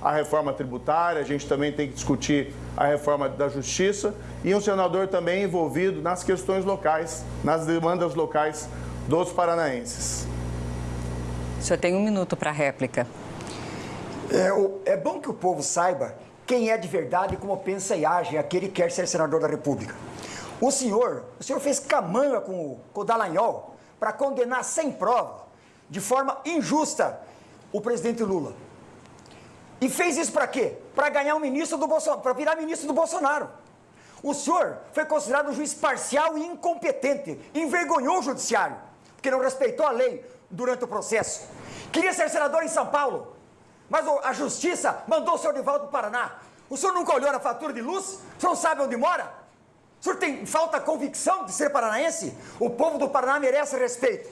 a reforma tributária, a gente também tem que discutir a reforma da justiça e um senador também envolvido nas questões locais, nas demandas locais dos paranaenses. O senhor tem um minuto para réplica. É, é bom que o povo saiba quem é de verdade e como pensa e age aquele que quer ser senador da República. O senhor, o senhor fez camanga com o, com o Dallagnol para condenar sem prova, de forma injusta, o presidente Lula. E fez isso para quê? Para ganhar um ministro do Bolsonaro, para virar ministro do Bolsonaro. O senhor foi considerado um juiz parcial e incompetente, envergonhou o judiciário, porque não respeitou a lei durante o processo. Queria ser senador em São Paulo, mas a justiça mandou o senhor de volta para o Paraná. O senhor nunca olhou na fatura de luz? O senhor não sabe onde mora? O senhor tem falta convicção de ser paranaense? O povo do Paraná merece respeito.